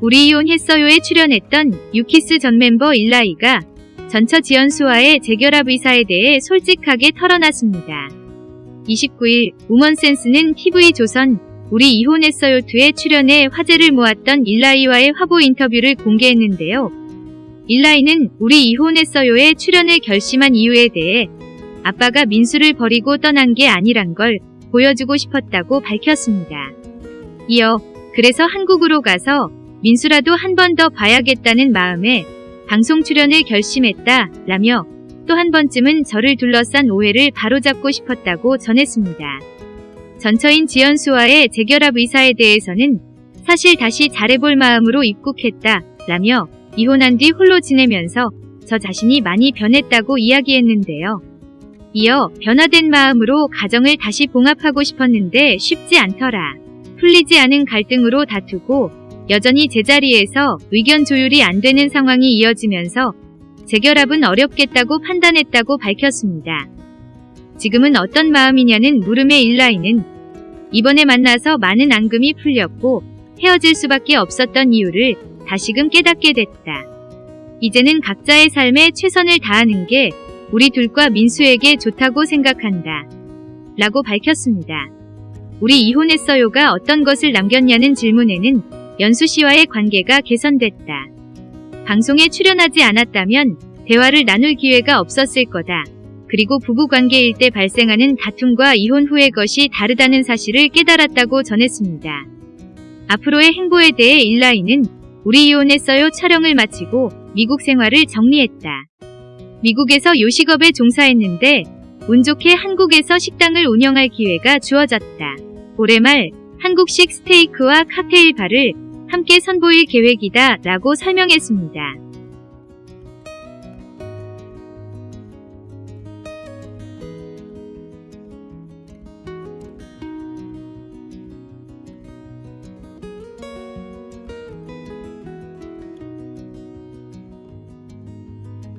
우리 이혼했어요에 출연했던 유키스 전 멤버 일라이가 전처 지연수와의 재결합 의사에 대해 솔직하게 털어놨습니다. 29일 우먼센스는 TV조선 우리 이혼했어요2에 출연해 화제를 모았던 일라이와의 화보 인터뷰를 공개했는데요. 일라이는 우리 이혼했어요에 출연을 결심한 이유에 대해 아빠가 민수를 버리고 떠난 게 아니란 걸 보여주고 싶었다고 밝혔습니다. 이어 그래서 한국으로 가서 민수라도 한 번 더 봐야겠다는 마음에 방송 출연을 결심했다 라며 또 한 번쯤은 저를 둘러싼 오해를 바로잡고 싶었다고 전했습니다. 전처인 지연수와의 재결합 의사에 대해서는 사실 다시 잘해볼 마음으로 입국했다 라며 이혼한 뒤 홀로 지내면서 저 자신이 많이 변했다고 이야기했는데요. 이어 변화된 마음으로 가정을 다시 봉합하고 싶었는데 쉽지 않더라. 풀리지 않은 갈등으로 다투고 여전히 제자리에서 의견 조율이 안 되는 상황이 이어지면서 재결합은 어렵겠다고 판단했다고 밝혔습니다. 지금은 어떤 마음이냐는 물음의 일라이는 이번에 만나서 많은 앙금이 풀렸고 헤어질 수밖에 없었던 이유를 다시금 깨닫게 됐다. 이제는 각자의 삶에 최선을 다하는 게 우리 둘과 민수에게 좋다고 생각한다. 라고 밝혔습니다. 우리 이혼했어요가 어떤 것을 남겼냐는 질문에는 연수 씨와의 관계가 개선됐다. 방송에 출연하지 않았다면 대화를 나눌 기회가 없었을 거다. 그리고 부부관계일 때 발생하는 다툼과 이혼 후의 것이 다르다는 사실을 깨달았다고 전했습니다. 앞으로의 행보에 대해 일라이는 우리 이혼했어요 촬영을 마치고 미국 생활을 정리했다. 미국에서 요식업에 종사했는데 운 좋게 한국에서 식당을 운영할 기회가 주어졌다. 올해 말 한국식 스테이크와 칵테일 바를 함께 선보일 계획이다 라고 설명했습니다.